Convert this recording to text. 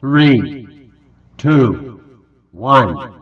three, two, one.